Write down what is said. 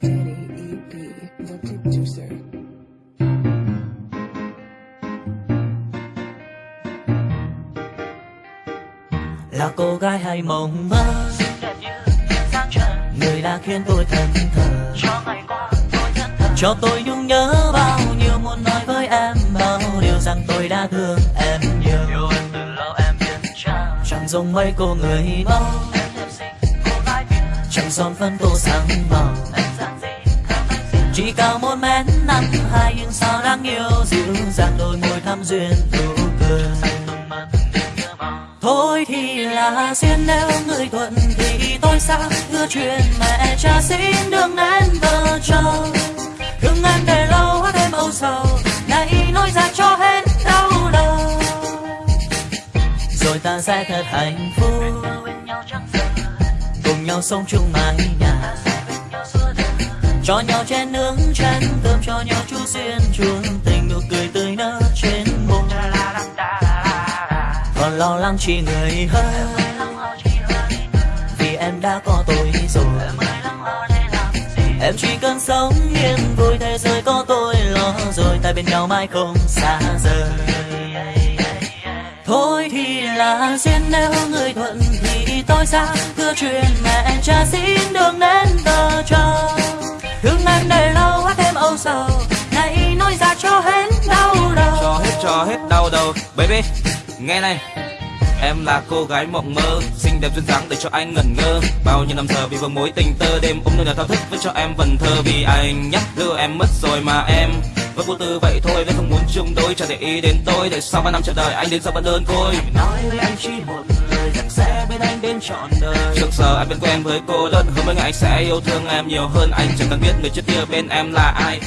Là cô gái hay mộng mơ? Người đã khiến tôi thẫn thờ. Cho ngày qua tôi thân thề cho tôi nhung nhớ bao nhiêu muốn nói với em Bao điều rằng tôi đã thương em nhiều. Chẳng giống mấy cô người mẫu. Chẳng son phân tô sáng màu chỉ cao một mét năm hai nhưng sao đáng yêu dịu dàng đôi môi thắm duyên nụ cười thôi thì là duyên nếu người thuận thì tôi xa hứa chuyện mẹ cha xin đừng nên vợ chồng. Thương em để lâu em âu sầu này nói ra cho hết đau đầu. Rồi ta sẽ thật hạnh phúc. Cùng nhau sống chung mái nhà cho nhau chén nướng chén cơm, cho nhau chú duyên chuông tình nụ cười tươi nở trên môi còn lo lắng chỉ người hơn. Vì em đã có tôi rồi. Em chỉ cần sống yên vui, thế giới có tôi lo rồi. Ta bên nhau mãi không xa rời. Thôi thì là duyên, nếu người thuận thì tôi xa cưa chuyện mẹ cha xin đường đến. Cho hết đau đầu. Cho hết cho hết đau đầu. Baby nghe này. Em là cô gái mộng mơ Xinh đẹp duyên dáng để cho anh ngẩn ngơ. Bao nhiêu năm giờ vì vương mối tình tơ Đêm ôm nơi nào thao thức với cho em vần thơ. Vì anh nhắc đưa em mất rồi mà em Vẫn vô tư vậy thôi nếu không muốn chung đôi Chẳng để ý đến tôi. Để sau ba năm chờ đợi anh đến sau vẫn đơn côi? Nói với anh chỉ một lời rằng sẽ bên anh đến trọn đời. Trước giờ anh bên quen với cô đơn Hơn mấy ngày anh sẽ yêu thương em nhiều hơn. Anh chẳng cần biết người trước kia bên em là ai